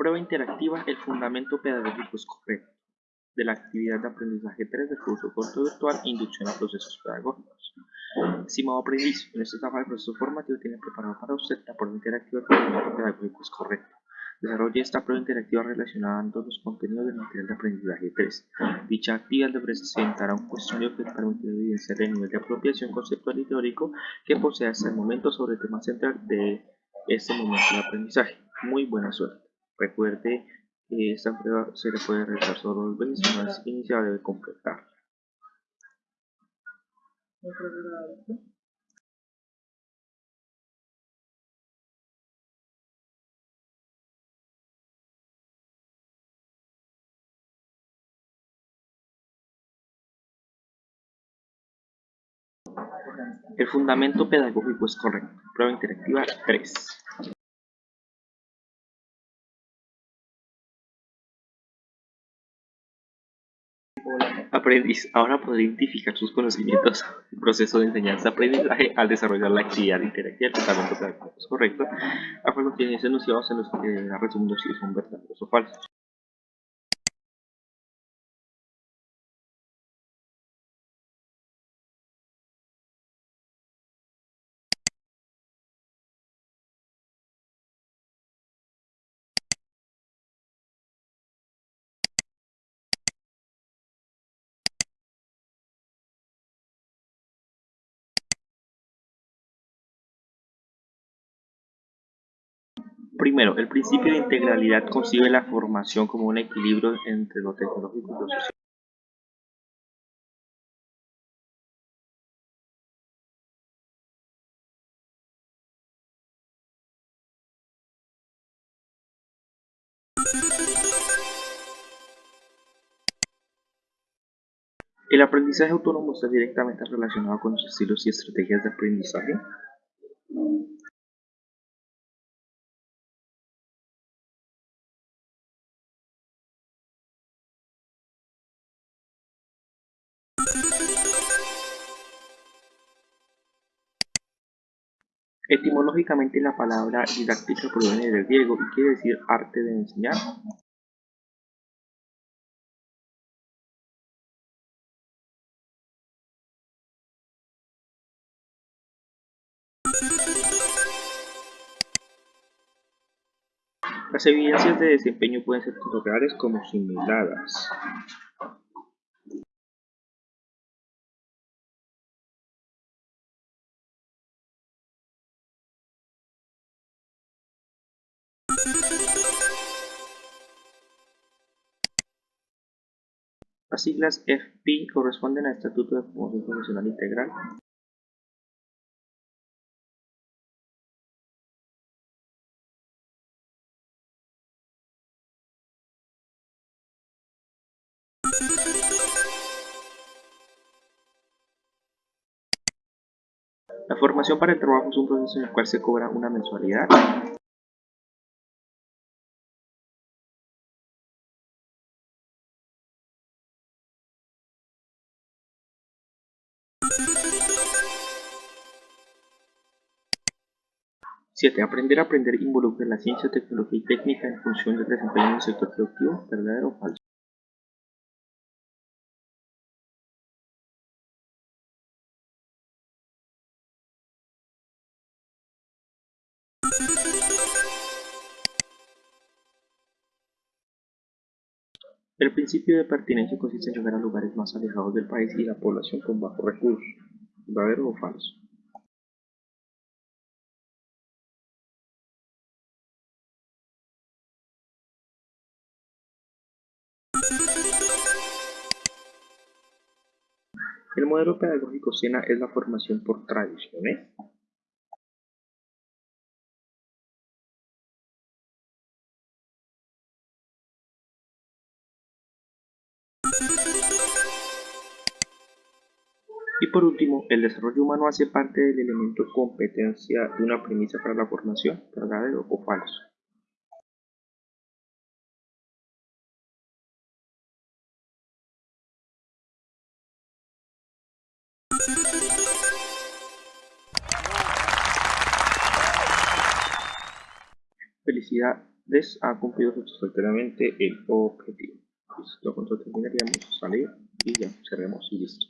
Prueba interactiva El fundamento pedagógico es correcto de la actividad de aprendizaje 3 del curso corto virtual Inducción a procesos pedagógicos. Estimado aprendiz, en esta etapa del proceso formativo tiene preparado para usted la prueba interactiva El fundamento pedagógico es correcto. Desarrolle esta prueba interactiva relacionando los contenidos del material de aprendizaje 3. Dicha actividad le presentará un cuestionario que permitirá evidenciar el nivel de apropiación conceptual y teórico que posee hasta el momento sobre el tema central de este momento de aprendizaje. Muy buena suerte. Recuerde que esta prueba se le puede realizar solo dos veces, una vez debe completarla. El fundamento pedagógico es correcto. Prueba interactiva 3. Aprendiz, ahora podrá identificar sus conocimientos proceso de enseñanza-aprendizaje al desarrollar la actividad interactiva el pedagógico es correcto, a los tienes enunciados en los que responder si son verdaderos o falsos. Primero, el principio de integralidad concibe la formación como un equilibrio entre lo tecnológico y lo social. ¿El aprendizaje autónomo está directamente relacionado con los estilos y estrategias de aprendizaje? Etimológicamente la palabra didáctica proviene del griego y quiere decir arte de enseñar. Las evidencias de desempeño pueden ser tanto reales como simuladas. Las siglas FP corresponden al Estatuto de Formación Profesional Integral. La formación para el trabajo es un proceso en el cual se cobra una mensualidad. Siete, Aprender a aprender involucra la ciencia, tecnología y técnica en función del desempeño en el sector productivo, ¿verdadero o falso? El principio de pertinencia consiste en llegar a lugares más alejados del país y la población con bajos recursos, ¿verdadero o falso? El modelo pedagógico SENA es la formación por tradiciones. Y por último, el desarrollo humano hace parte del elemento competencia de una premisa para la formación, verdadero o falso. felicidades, ha cumplido satisfactoriamente el objetivo. Listo, con terminaríamos, salir y ya, cerremos y listo.